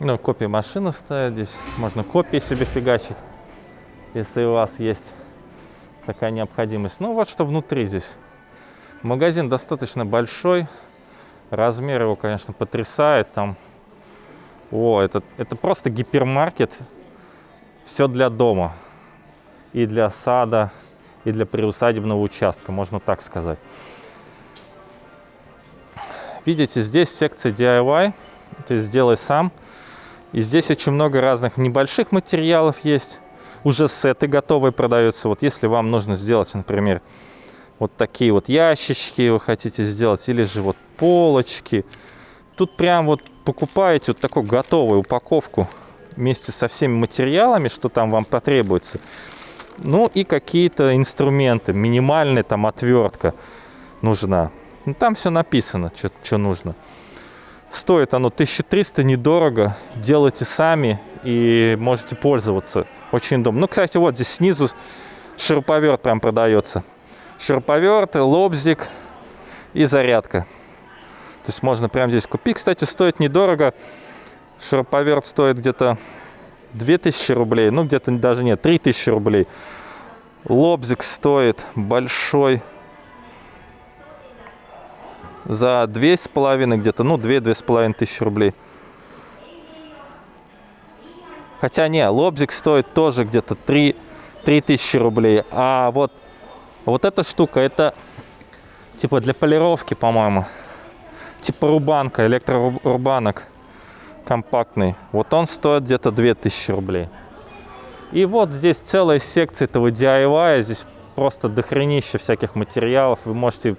Ну, копии машины стоят здесь. Можно копии себе фигачить, если у вас есть такая необходимость. Ну, вот что внутри здесь. Магазин достаточно большой. Размер его, конечно, потрясает. Там, о, это, это просто гипермаркет. Все для дома. И для сада, и для приусадебного участка, можно так сказать. Видите, здесь секция DIY, то есть сделай сам. И здесь очень много разных небольших материалов есть. Уже сеты готовые продаются. Вот если вам нужно сделать, например, вот такие вот ящички вы хотите сделать, или же вот полочки. Тут прям вот покупаете вот такую готовую упаковку вместе со всеми материалами, что там вам потребуется. Ну и какие-то инструменты, минимальная там отвертка нужна. Ну, там все написано, что нужно. Стоит оно 1300, недорого. Делайте сами и можете пользоваться. Очень удобно. Ну, кстати, вот здесь снизу шуруповерт прям продается. Шуруповерт, лобзик и зарядка. То есть можно прямо здесь купить. Кстати, стоит недорого. Шуруповерт стоит где-то 2000 рублей. Ну, где-то даже нет, 3000 рублей. Лобзик стоит большой за две с половиной где-то, ну, две-две с половиной тысячи рублей. Хотя не, лобзик стоит тоже где-то 3, 3 тысячи рублей. А вот, вот эта штука, это типа для полировки, по-моему. Типа рубанка, электрорубанок компактный. Вот он стоит где-то 2000 рублей. И вот здесь целая секция этого DIY. Здесь просто дохренище всяких материалов. Вы можете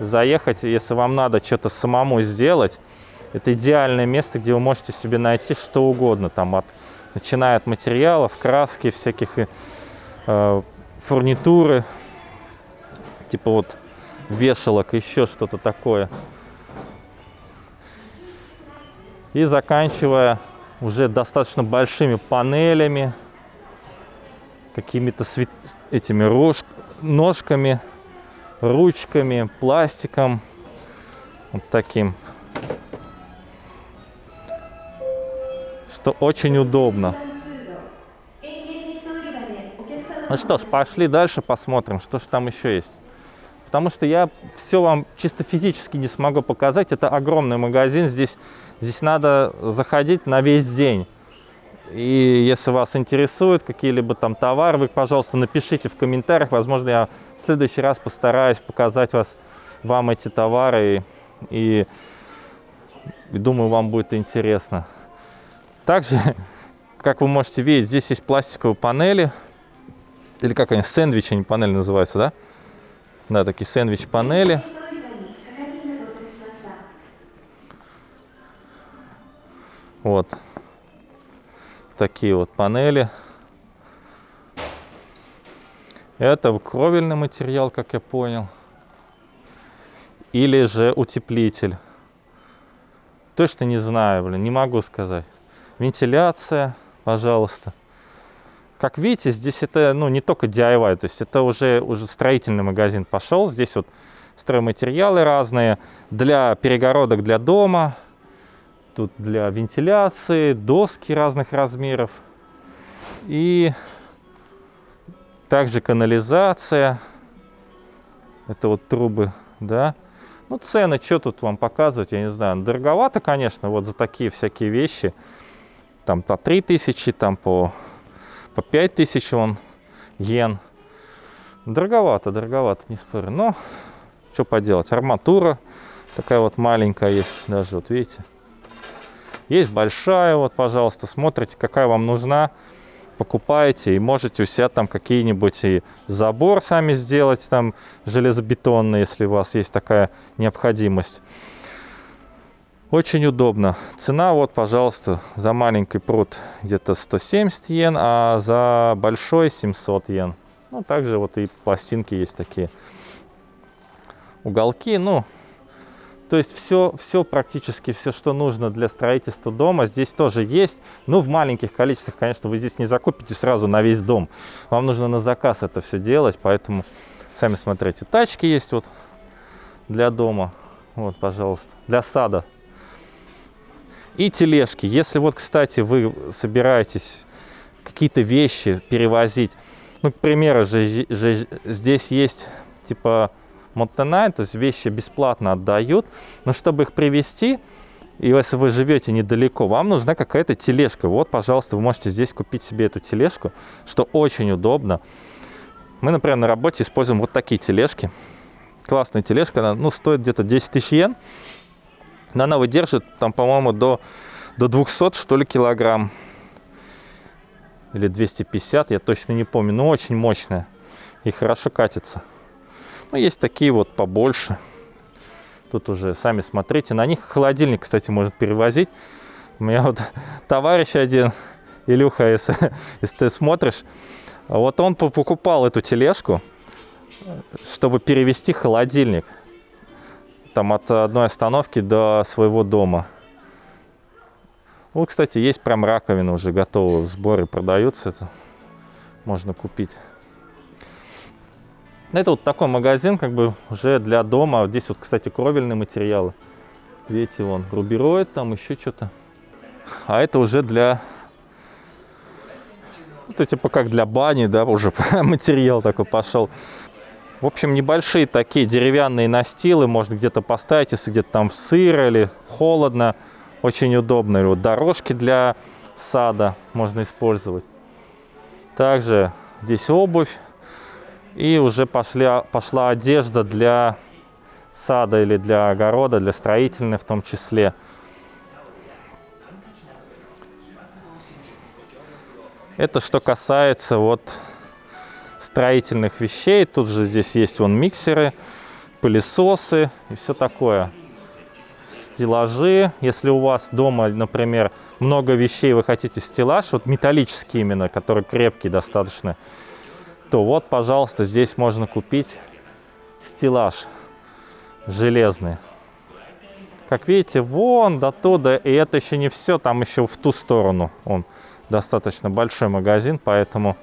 заехать, если вам надо что-то самому сделать. Это идеальное место, где вы можете себе найти что угодно. Там от, начиная от материалов, краски, всяких э, фурнитуры. Типа вот вешалок, еще что-то такое. И заканчивая уже достаточно большими панелями, какими-то этими рож... ножками ручками, пластиком. Вот таким. Что очень удобно. Ну что ж, пошли дальше посмотрим, что же там еще есть. Потому что я все вам чисто физически не смогу показать. Это огромный магазин. Здесь, здесь надо заходить на весь день. И если вас интересуют какие-либо там товары, вы, пожалуйста, напишите в комментариях. Возможно, я в следующий раз постараюсь показать вас, вам эти товары. И, и думаю, вам будет интересно. Также, как вы можете видеть, здесь есть пластиковые панели. Или как они, сэндвичи, они панели называются, да? Да, такие сэндвич-панели. Вот такие вот панели. Это кровельный материал, как я понял. Или же утеплитель. Точно не знаю, блин, не могу сказать. Вентиляция, пожалуйста. Как видите, здесь это ну, не только DIY, то есть это уже, уже строительный магазин пошел. Здесь вот стройматериалы разные для перегородок для дома, Тут для вентиляции, доски разных размеров. И также канализация. Это вот трубы, да. Ну, цены, что тут вам показывать, я не знаю. Дороговато, конечно, вот за такие всякие вещи. Там по 3000, там по, по 5000 он йен. Дороговато, дороговато, не спорю. Но, что поделать, арматура такая вот маленькая есть даже, вот видите. Есть большая, вот, пожалуйста, смотрите, какая вам нужна, покупаете и можете у себя там какие-нибудь и забор сами сделать, там железобетонный, если у вас есть такая необходимость. Очень удобно. Цена вот, пожалуйста, за маленький пруд где-то 170 йен, а за большой 700 йен. Ну, также вот и пластинки есть такие. Уголки, ну, то есть все, все практически, все, что нужно для строительства дома, здесь тоже есть. Ну, в маленьких количествах, конечно, вы здесь не закупите сразу на весь дом. Вам нужно на заказ это все делать, поэтому сами смотрите. Тачки есть вот для дома. Вот, пожалуйста. Для сада. И тележки. Если вот, кстати, вы собираетесь какие-то вещи перевозить, ну, к примеру, же, же, здесь есть типа Монтенай, то есть вещи бесплатно отдают, но чтобы их привезти, и если вы живете недалеко, вам нужна какая-то тележка. Вот, пожалуйста, вы можете здесь купить себе эту тележку, что очень удобно. Мы, например, на работе используем вот такие тележки. Классная тележка, она ну, стоит где-то 10 тысяч йен. Но она выдержит, там, по-моему, до, до 200, что ли, килограмм. Или 250, я точно не помню. Но очень мощная и хорошо катится. Ну, есть такие вот побольше. Тут уже сами смотрите. На них холодильник, кстати, может перевозить. У меня вот товарищ один, Илюха, если, если ты смотришь, вот он покупал эту тележку, чтобы перевести холодильник. Там от одной остановки до своего дома. Вот, кстати, есть прям раковина уже готовая в сборе, продаются. Это можно купить. Это вот такой магазин, как бы уже для дома. Здесь вот, кстати, кровельные материалы. Видите, вон, рубероид, там еще что-то. А это уже для... Это типа как для бани, да, уже материал такой пошел. В общем, небольшие такие деревянные настилы можно где-то поставить, если где-то там сыро или холодно. Очень удобно. Или вот дорожки для сада можно использовать. Также здесь обувь и уже пошли, пошла одежда для сада или для огорода, для строительной в том числе. Это что касается вот строительных вещей. Тут же здесь есть вон миксеры, пылесосы и все такое. Стеллажи. Если у вас дома, например, много вещей, вы хотите стеллаж, вот металлический именно, который крепкий достаточно, то вот, пожалуйста, здесь можно купить стеллаж железный. Как видите, вон до туда, и это еще не все, там еще в ту сторону. Он достаточно большой магазин, поэтому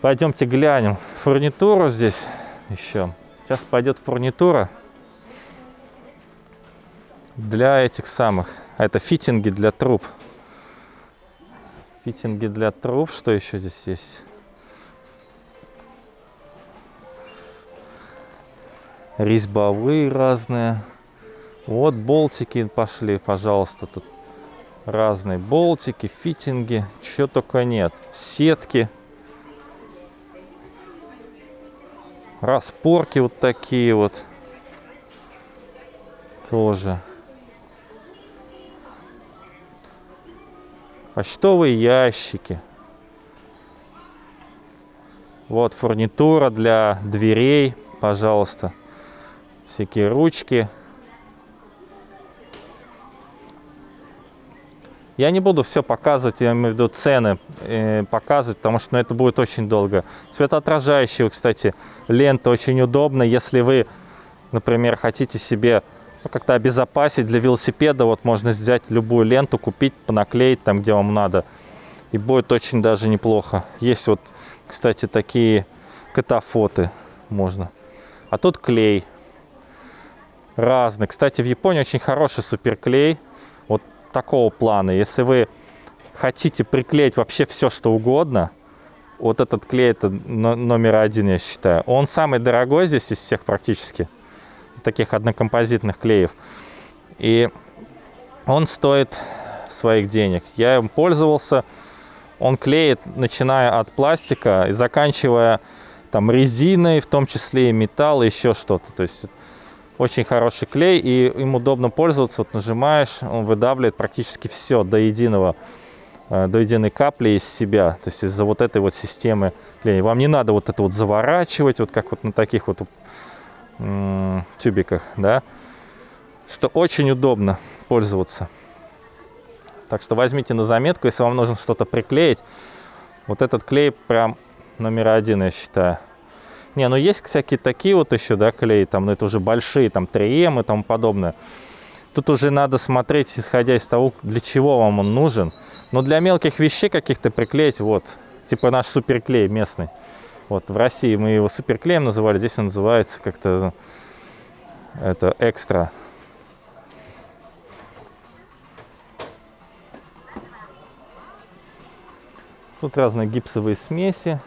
пойдемте глянем фурнитуру здесь еще. Сейчас пойдет фурнитура для этих самых. Это фитинги для труб. Фитинги для труб. Что еще здесь есть? Резьбовые разные. Вот болтики пошли, пожалуйста. Тут разные болтики, фитинги. Чего только нет. Сетки. Распорки вот такие вот. Тоже. Почтовые ящики. Вот фурнитура для дверей, пожалуйста. Всякие ручки. Я не буду все показывать, я имею в виду цены э, показывать, потому что ну, это будет очень долго. Светоотражающие, кстати, лента очень удобна, если вы, например, хотите себе как-то обезопасить для велосипеда. Вот можно взять любую ленту, купить, понаклеить там, где вам надо. И будет очень даже неплохо. Есть вот, кстати, такие катафоты можно. А тут клей. Разный. Кстати, в Японии очень хороший суперклей. Вот такого плана. Если вы хотите приклеить вообще все, что угодно, вот этот клей это номер один, я считаю. Он самый дорогой здесь из всех практически таких однокомпозитных клеев. И он стоит своих денег. Я им пользовался. Он клеит, начиная от пластика и заканчивая там резиной, в том числе и металл, и еще что-то. То есть очень хороший клей, и им удобно пользоваться. Вот нажимаешь, он выдавливает практически все до единого, э, до единой капли из себя. То есть из-за вот этой вот системы клея. Вам не надо вот это вот заворачивать, вот как вот на таких вот тюбиках, да, что очень удобно пользоваться. Так что возьмите на заметку, если вам нужно что-то приклеить. Вот этот клей прям номер один, я считаю. Не, ну есть всякие такие вот еще, да, клеи, там, но это уже большие, там, 3М и тому подобное. Тут уже надо смотреть, исходя из того, для чего вам он нужен. Но для мелких вещей каких-то приклеить, вот, типа наш суперклей местный. Вот, в России мы его суперклеем называли, здесь он называется как-то это экстра. Тут разные гипсовые смеси,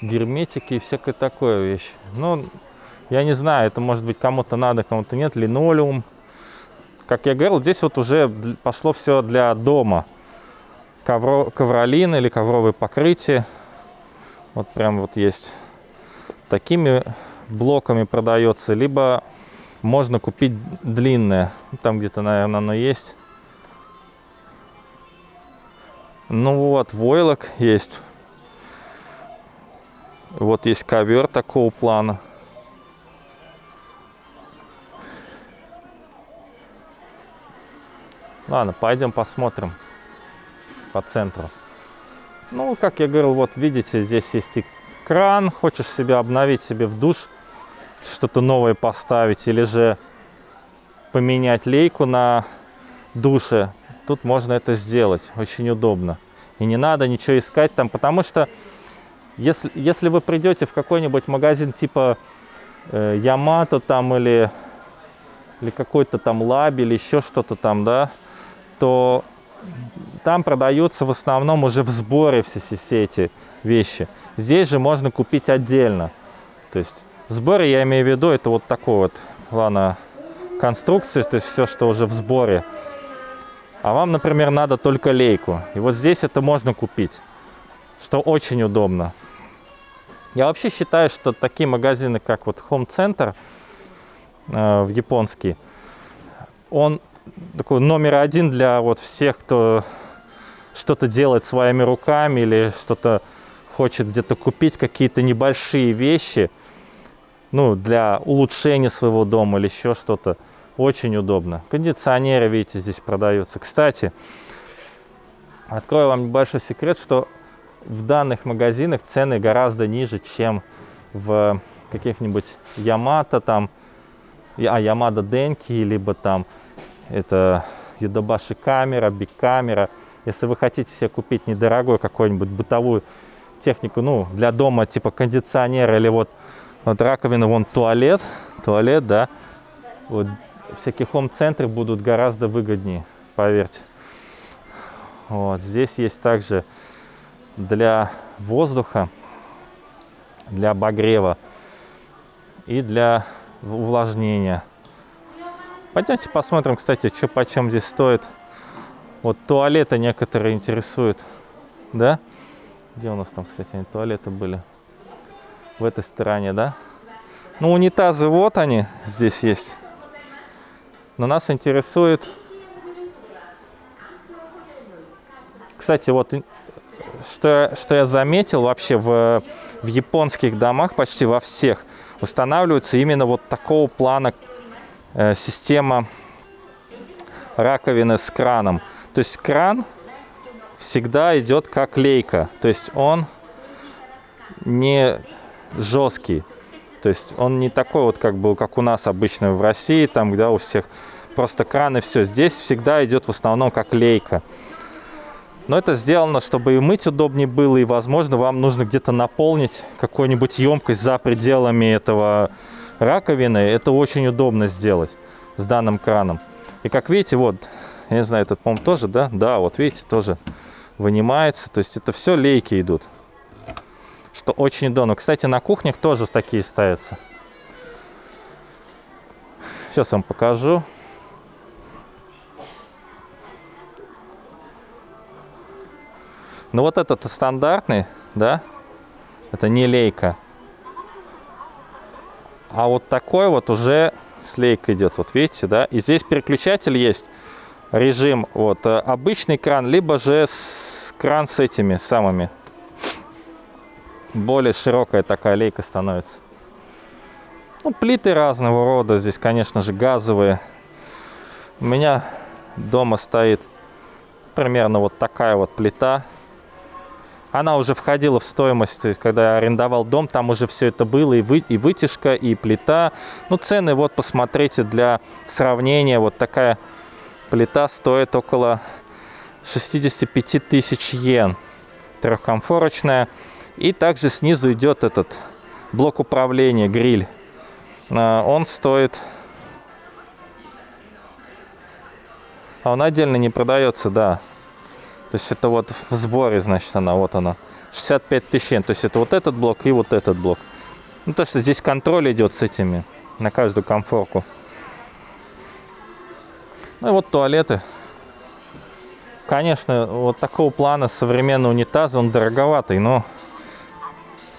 герметики и всякая такое вещь. Но я не знаю, это может быть кому-то надо, кому-то нет, линолеум. Как я говорил, здесь вот уже пошло все для дома. Ковро, ковролин или ковровые покрытия. Вот прям вот есть такими блоками продается, либо можно купить длинное. Там где-то, наверное, оно есть. Ну вот, войлок есть. Вот есть ковер такого плана. Ладно, пойдем посмотрим по центру. Ну, как я говорил, вот видите, здесь есть и кран. Хочешь себе обновить себе в душ, что-то новое поставить, или же поменять лейку на душе. Тут можно это сделать, очень удобно. И не надо ничего искать там, потому что если, если вы придете в какой-нибудь магазин типа э, Ямато там или, или какой-то там Лаби или еще что-то там, да, то там продаются в основном уже в сборе все, все эти вещи. Здесь же можно купить отдельно. То есть в сборе я имею в виду, это вот такой вот, ладно, конструкции, то есть все, что уже в сборе. А вам, например, надо только лейку. И вот здесь это можно купить, что очень удобно. Я вообще считаю, что такие магазины, как вот Home Center э, в японский, он такой номер один для вот всех, кто что-то делает своими руками или что-то хочет где-то купить, какие-то небольшие вещи, ну, для улучшения своего дома или еще что-то. Очень удобно. Кондиционеры, видите, здесь продаются. Кстати, открою вам небольшой секрет, что в данных магазинах цены гораздо ниже, чем в каких-нибудь Ямато там, а Ямада Денки, либо там это Юдабаши камера, Биг камера. Если вы хотите себе купить недорогой какую-нибудь бытовую технику, ну, для дома, типа кондиционера или вот, вот раковина, вон туалет, туалет, да, вот всякие хом-центры будут гораздо выгоднее, поверьте. Вот, здесь есть также для воздуха, для обогрева и для увлажнения. Пойдемте посмотрим, кстати, что почем здесь стоит. Вот туалеты некоторые интересуют. Да? Где у нас там, кстати, они туалеты были? В этой стороне, да? Ну, унитазы вот они здесь есть. Но нас интересует... Кстати, вот что, что я заметил вообще в, в японских домах, почти во всех, устанавливается именно вот такого плана Э, система раковины с краном. То есть кран всегда идет как лейка. То есть он не жесткий. То есть он не такой вот, как был, как у нас обычно в России, там, где у всех просто кран и все. Здесь всегда идет в основном как лейка. Но это сделано, чтобы и мыть удобнее было, и, возможно, вам нужно где-то наполнить какую-нибудь емкость за пределами этого раковины, это очень удобно сделать с данным краном. И как видите, вот, я не знаю, этот, по тоже, да? Да, вот видите, тоже вынимается. То есть это все лейки идут. Что очень удобно. Кстати, на кухнях тоже такие ставятся. Сейчас вам покажу. Ну вот этот стандартный, да, это не лейка. А вот такой вот уже слейка идет, вот видите, да? И здесь переключатель есть, режим, вот, э, обычный кран, либо же с, кран с этими самыми. Более широкая такая лейка становится. Ну, плиты разного рода, здесь, конечно же, газовые. У меня дома стоит примерно вот такая вот плита она уже входила в стоимость, то есть когда я арендовал дом, там уже все это было, и, вы, и вытяжка, и плита. Ну, цены, вот, посмотрите, для сравнения, вот такая плита стоит около 65 тысяч йен, трехкомфорочная. И также снизу идет этот блок управления, гриль. А, он стоит... А он отдельно не продается, да. То есть это вот в сборе, значит, она, вот она. 65 тысяч. То есть это вот этот блок и вот этот блок. Ну, то, что здесь контроль идет с этими на каждую комфорку. Ну и вот туалеты. Конечно, вот такого плана современный унитаз, он дороговатый, но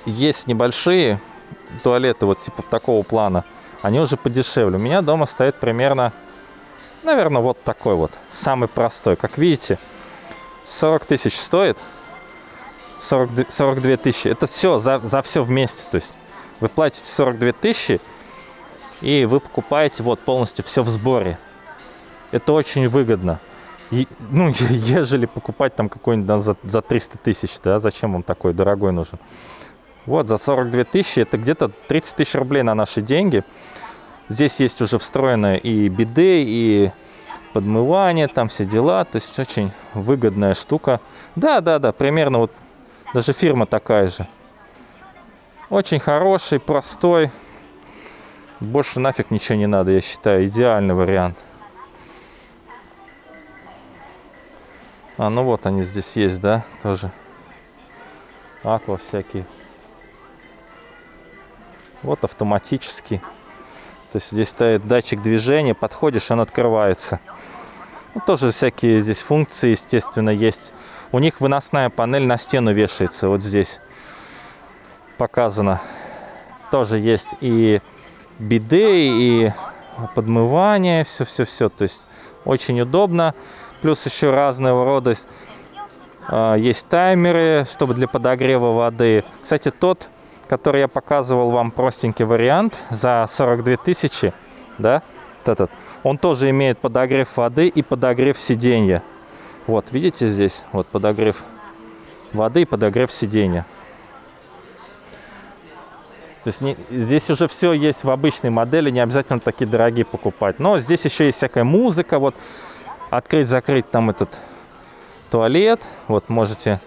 есть небольшие туалеты вот типа такого плана. Они уже подешевле. У меня дома стоит примерно, наверное, вот такой вот. Самый простой. Как видите, 40 тысяч стоит. 42, 42 тысячи. Это все за, за все вместе. То есть вы платите 42 тысячи, и вы покупаете вот полностью все в сборе. Это очень выгодно. И, ну, ежели покупать там какой-нибудь да, за, за 300 тысяч, да, зачем вам такой дорогой нужен? Вот, за 42 тысячи, это где-то 30 тысяч рублей на наши деньги. Здесь есть уже встроенное и биде, и подмывание, там все дела. То есть очень выгодная штука. Да, да, да, примерно вот даже фирма такая же. Очень хороший, простой. Больше нафиг ничего не надо, я считаю. Идеальный вариант. А, ну вот они здесь есть, да, тоже. Аква всякие. Вот автоматический. То есть здесь стоит датчик движения, подходишь, он открывается. Ну, тоже всякие здесь функции, естественно, есть. У них выносная панель на стену вешается, вот здесь показано. Тоже есть и биде, и подмывание, все-все-все. То есть очень удобно. Плюс еще разного рода э, есть таймеры, чтобы для подогрева воды. Кстати, тот, который я показывал вам, простенький вариант за 42 тысячи, да, этот, он тоже имеет подогрев воды и подогрев сиденья. Вот, видите здесь, вот подогрев воды и подогрев сиденья. То есть не, здесь уже все есть в обычной модели, не обязательно такие дорогие покупать. Но здесь еще есть всякая музыка, вот открыть-закрыть там этот туалет. Вот можете,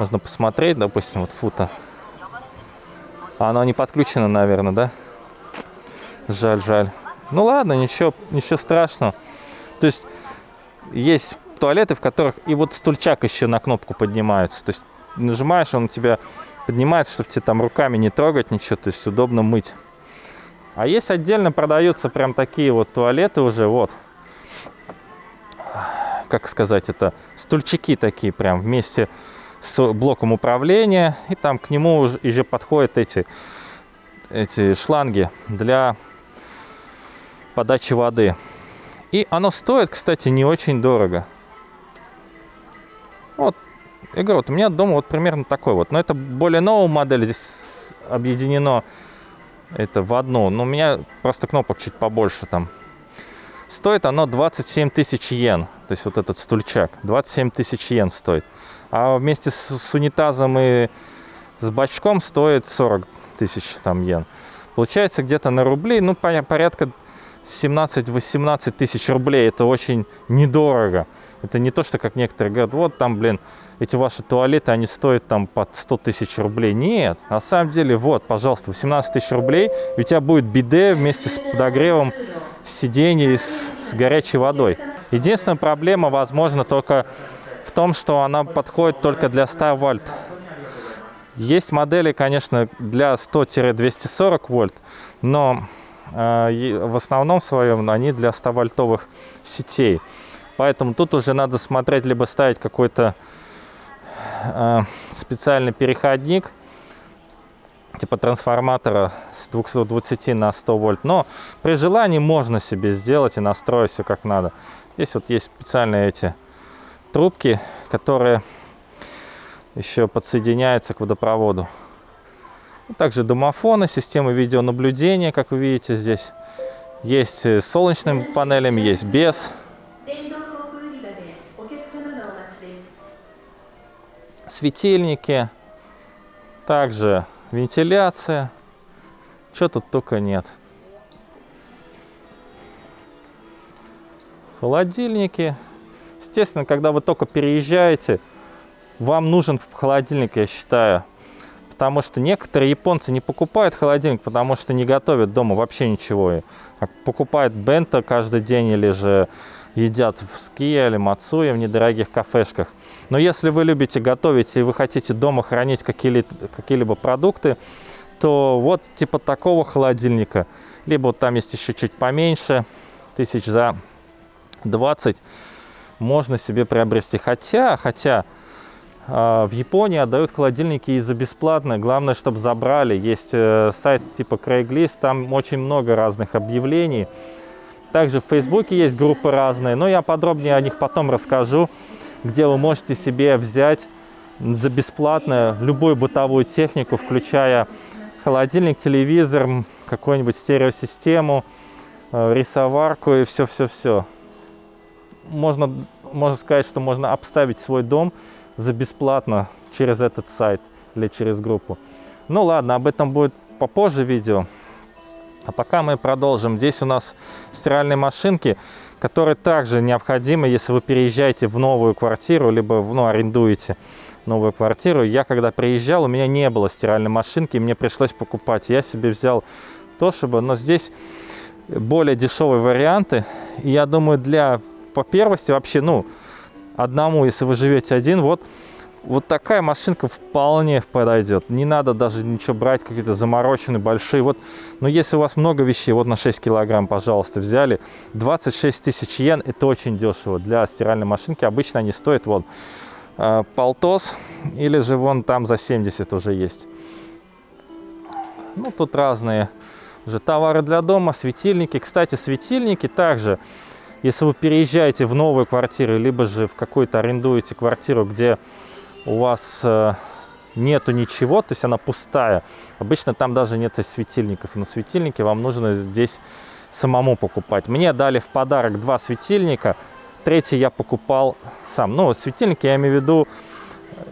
можно посмотреть, допустим, вот фута. А оно не подключено, наверное, да? Жаль, жаль. Ну ладно, ничего, ничего страшного. То есть есть туалеты, в которых и вот стульчак еще на кнопку поднимается. То есть нажимаешь, он у тебя поднимается, чтобы тебе там руками не трогать ничего, то есть удобно мыть. А есть отдельно продаются прям такие вот туалеты уже, вот. Как сказать, это стульчики такие прям вместе с блоком управления. И там к нему уже, уже подходят эти, эти шланги для подачи воды. И оно стоит, кстати, не очень дорого. Вот я говорю, вот у меня дома вот примерно такой вот. Но это более новая модель, здесь объединено это в одну. Но у меня просто кнопок чуть побольше там. Стоит оно 27 тысяч йен. То есть вот этот стульчак. 27 тысяч йен стоит. А вместе с, с унитазом и с бачком стоит 40 тысяч там йен. Получается где-то на рубли, ну порядка 17-18 тысяч рублей. Это очень недорого. Это не то, что как некоторые говорят, вот там, блин, эти ваши туалеты, они стоят там под 100 тысяч рублей. Нет, на самом деле, вот, пожалуйста, 18 тысяч рублей, и у тебя будет биде вместе с подогревом сидений с, с горячей водой. Единственная проблема, возможно, только том, что она подходит только для 100 вольт. Есть модели, конечно, для 100-240 вольт, но э, в основном своем они для 100 вольтовых сетей. Поэтому тут уже надо смотреть, либо ставить какой-то э, специальный переходник, типа трансформатора с 220 на 100 вольт. Но при желании можно себе сделать и настроить все как надо. Здесь вот есть специальные эти трубки, которые еще подсоединяются к водопроводу. Также домофоны, системы видеонаблюдения, как вы видите здесь. Есть с солнечными панелями, есть без. светильники, также вентиляция. Что тут только нет. Холодильники. Естественно, когда вы только переезжаете, вам нужен холодильник, я считаю. Потому что некоторые японцы не покупают холодильник, потому что не готовят дома вообще ничего. А покупают бенто каждый день или же едят в Ския или Мацуе в недорогих кафешках. Но если вы любите готовить и вы хотите дома хранить какие-либо какие продукты, то вот типа такого холодильника, либо вот там есть еще чуть поменьше, тысяч за 20, можно себе приобрести. Хотя, хотя э, в Японии отдают холодильники и за бесплатно. Главное, чтобы забрали. Есть э, сайт типа Craigslist, там очень много разных объявлений. Также в Фейсбуке есть группы разные, но я подробнее о них потом расскажу где вы можете себе взять за бесплатно любую бытовую технику, включая холодильник, телевизор, какую-нибудь стереосистему, э, рисоварку и все-все-все. Можно, можно сказать, что можно обставить свой дом за бесплатно через этот сайт или через группу. Ну ладно, об этом будет попозже видео. А пока мы продолжим. Здесь у нас стиральные машинки которые также необходимы, если вы переезжаете в новую квартиру, либо ну, арендуете новую квартиру. Я когда приезжал, у меня не было стиральной машинки, мне пришлось покупать. Я себе взял Toshiba, но здесь более дешевые варианты. И я думаю, для по первости вообще, ну, одному, если вы живете один, вот вот такая машинка вполне подойдет. Не надо даже ничего брать, какие-то замороченные, большие. Вот, но если у вас много вещей, вот на 6 килограмм, пожалуйста, взяли. 26 тысяч йен, это очень дешево для стиральной машинки. Обычно они стоят, вот, э, полтос, или же вон там за 70 уже есть. Ну, тут разные уже товары для дома, светильники. Кстати, светильники также, если вы переезжаете в новую квартиру, либо же в какую-то арендуете квартиру, где у вас э, нету ничего, то есть она пустая. Обычно там даже нет светильников. Но светильники вам нужно здесь самому покупать. Мне дали в подарок два светильника. Третий я покупал сам. Ну, светильники я имею в виду,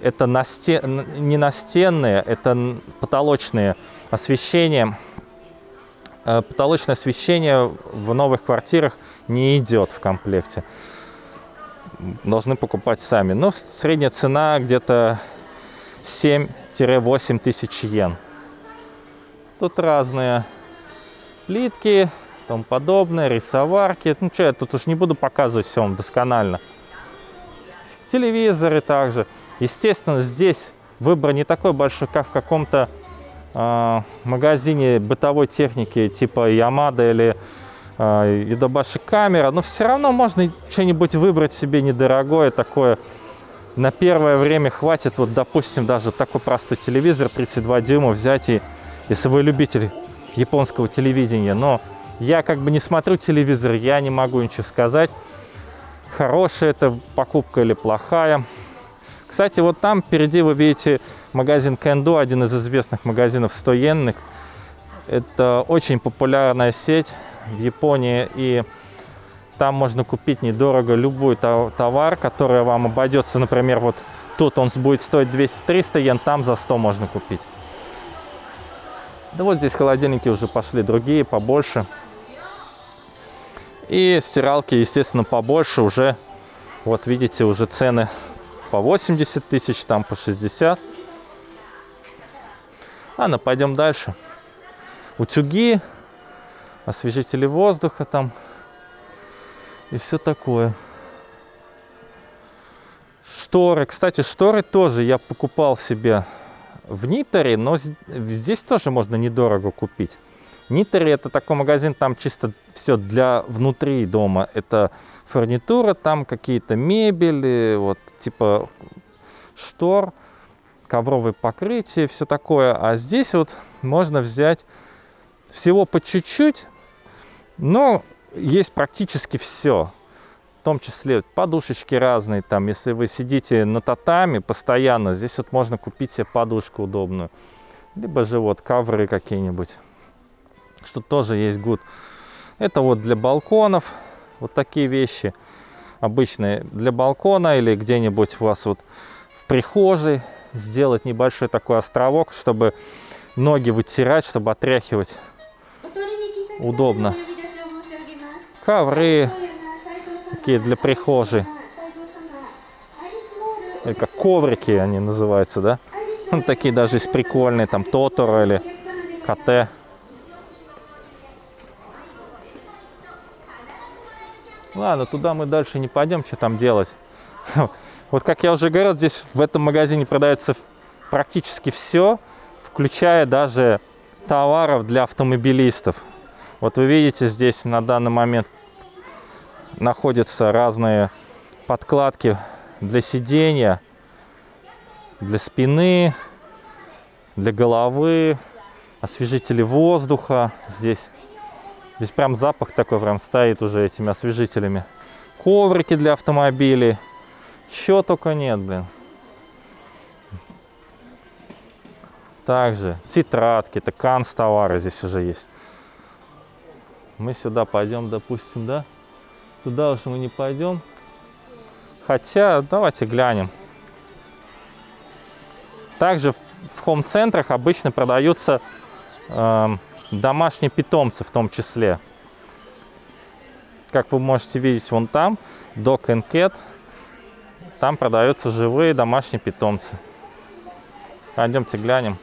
это настен... не настенные, это потолочные освещения. Э, потолочное освещение в новых квартирах не идет в комплекте должны покупать сами. Но средняя цена где-то 7-8 тысяч йен. Тут разные плитки, тому подобное, рисоварки. Ну что, я тут уж не буду показывать все вам досконально. Телевизоры также. Естественно, здесь выбор не такой большой, как в каком-то магазине бытовой техники типа Ямада или и добавши камера, но все равно можно что-нибудь выбрать себе недорогое такое. На первое время хватит, вот, допустим, даже такой простой телевизор 32 дюйма взять, и если вы любитель японского телевидения. Но я как бы не смотрю телевизор, я не могу ничего сказать, хорошая это покупка или плохая. Кстати, вот там впереди вы видите магазин Кендо, один из известных магазинов 100 йенных. Это очень популярная сеть в Японии, и там можно купить недорого любой товар, который вам обойдется, например, вот тут он будет стоить 200-300 йен, там за 100 можно купить. Да вот здесь холодильники уже пошли другие, побольше. И стиралки, естественно, побольше уже. Вот видите, уже цены по 80 тысяч, там по 60. Ладно, пойдем дальше. Утюги освежители воздуха там и все такое. Шторы. Кстати, шторы тоже я покупал себе в Нитере, но здесь тоже можно недорого купить. Нитере это такой магазин, там чисто все для внутри дома. Это фурнитура, там какие-то мебели, вот типа штор, ковровые покрытия, все такое. А здесь вот можно взять всего по чуть-чуть, но есть практически все. В том числе подушечки разные. Там, если вы сидите на татами постоянно, здесь вот можно купить себе подушку удобную. Либо же вот ковры какие-нибудь. Что тоже есть гуд. Это вот для балконов. Вот такие вещи обычные для балкона или где-нибудь у вас вот в прихожей сделать небольшой такой островок, чтобы ноги вытирать, чтобы отряхивать удобно ковры такие для прихожей. Или как коврики они называются, да? Ну, такие даже есть прикольные, там Тоторо или КТ. Ладно, туда мы дальше не пойдем, что там делать. Вот как я уже говорил, здесь в этом магазине продается практически все, включая даже товаров для автомобилистов. Вот вы видите, здесь на данный момент находятся разные подкладки для сидения, для спины, для головы, освежители воздуха. Здесь, здесь прям запах такой прям стоит уже этими освежителями. Коврики для автомобилей. Чего только нет, блин. Также тетрадки, это канцтовары здесь уже есть. Мы сюда пойдем, допустим, да? Туда уж мы не пойдем. Хотя, давайте глянем. Также в хом-центрах обычно продаются э, домашние питомцы в том числе. Как вы можете видеть вон там, Dog and Cat, там продаются живые домашние питомцы. Пойдемте глянем.